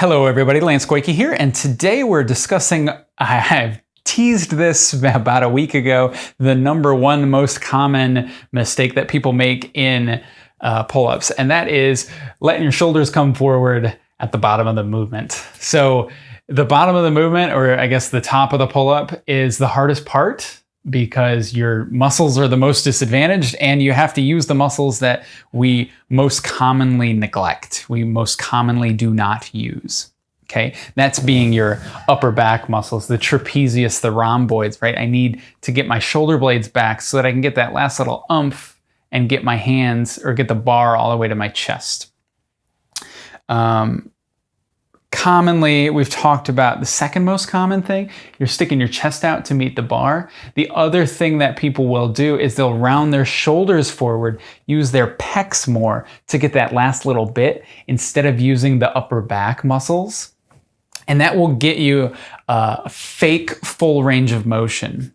Hello everybody, Lance Koike here, and today we're discussing, I've teased this about a week ago, the number one most common mistake that people make in uh, pull-ups, and that is letting your shoulders come forward at the bottom of the movement. So the bottom of the movement, or I guess the top of the pull-up, is the hardest part because your muscles are the most disadvantaged and you have to use the muscles that we most commonly neglect, we most commonly do not use. Okay, that's being your upper back muscles, the trapezius, the rhomboids, right? I need to get my shoulder blades back so that I can get that last little umph and get my hands or get the bar all the way to my chest. Um, commonly we've talked about the second most common thing you're sticking your chest out to meet the bar. The other thing that people will do is they'll round their shoulders forward use their pecs more to get that last little bit instead of using the upper back muscles. And that will get you a fake full range of motion.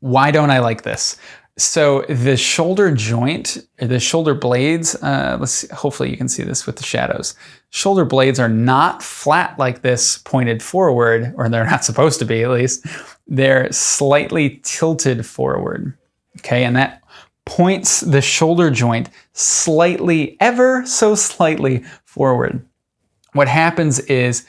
Why don't I like this so the shoulder joint, the shoulder blades, uh, let's see, hopefully you can see this with the shadows. Shoulder blades are not flat like this pointed forward, or they're not supposed to be at least. They're slightly tilted forward, okay? And that points the shoulder joint slightly, ever so slightly forward. What happens is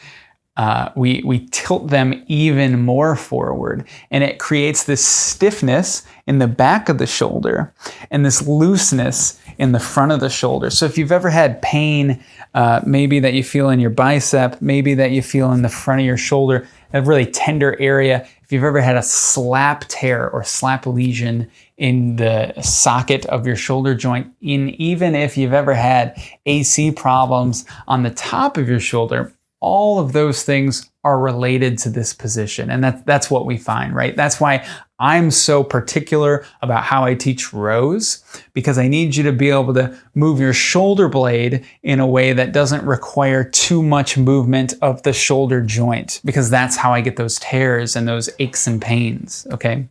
uh, we, we tilt them even more forward and it creates this stiffness in the back of the shoulder and this looseness in the front of the shoulder. So if you've ever had pain, uh, maybe that you feel in your bicep, maybe that you feel in the front of your shoulder, a really tender area, if you've ever had a slap tear or slap lesion in the socket of your shoulder joint, in even if you've ever had AC problems on the top of your shoulder, all of those things are related to this position. And that, that's what we find, right? That's why I'm so particular about how I teach rows because I need you to be able to move your shoulder blade in a way that doesn't require too much movement of the shoulder joint because that's how I get those tears and those aches and pains, okay?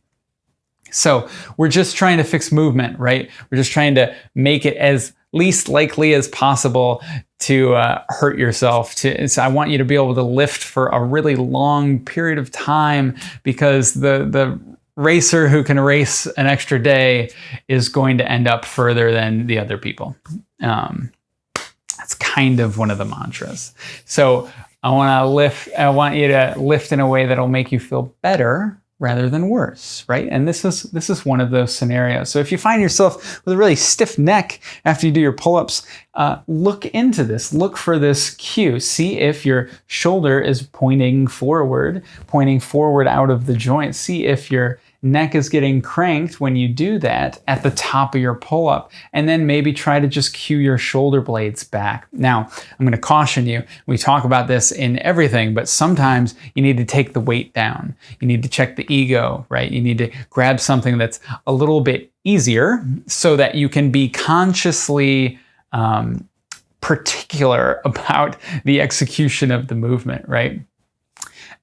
So we're just trying to fix movement, right? We're just trying to make it as least likely as possible to uh, hurt yourself. To, so I want you to be able to lift for a really long period of time because the, the racer who can race an extra day is going to end up further than the other people. Um, that's kind of one of the mantras. So I want to lift, I want you to lift in a way that'll make you feel better rather than worse, right? And this is this is one of those scenarios. So if you find yourself with a really stiff neck after you do your pull-ups, uh, look into this. Look for this cue. See if your shoulder is pointing forward, pointing forward out of the joint. See if your neck is getting cranked when you do that at the top of your pull-up and then maybe try to just cue your shoulder blades back. Now, I'm going to caution you. We talk about this in everything, but sometimes you need to take the weight down. You need to check the ego, right? You need to grab something that's a little bit easier so that you can be consciously um, particular about the execution of the movement, right?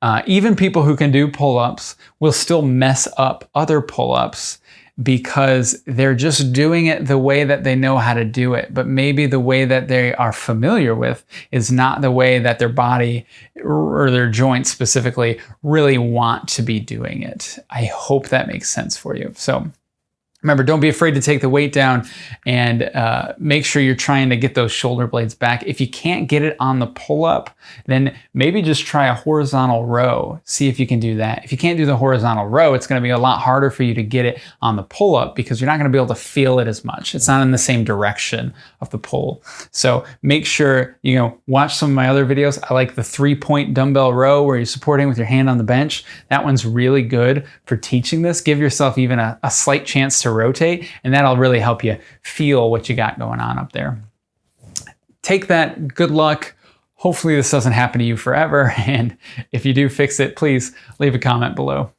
Uh, even people who can do pull-ups will still mess up other pull-ups because they're just doing it the way that they know how to do it. But maybe the way that they are familiar with is not the way that their body or their joints specifically really want to be doing it. I hope that makes sense for you. So Remember, don't be afraid to take the weight down and uh, make sure you're trying to get those shoulder blades back. If you can't get it on the pull-up, then maybe just try a horizontal row. See if you can do that. If you can't do the horizontal row, it's gonna be a lot harder for you to get it on the pull-up because you're not gonna be able to feel it as much. It's not in the same direction of the pull. So make sure, you know, watch some of my other videos. I like the three-point dumbbell row where you're supporting with your hand on the bench. That one's really good for teaching this. Give yourself even a, a slight chance to rotate, and that'll really help you feel what you got going on up there. Take that, good luck. Hopefully this doesn't happen to you forever, and if you do fix it, please leave a comment below.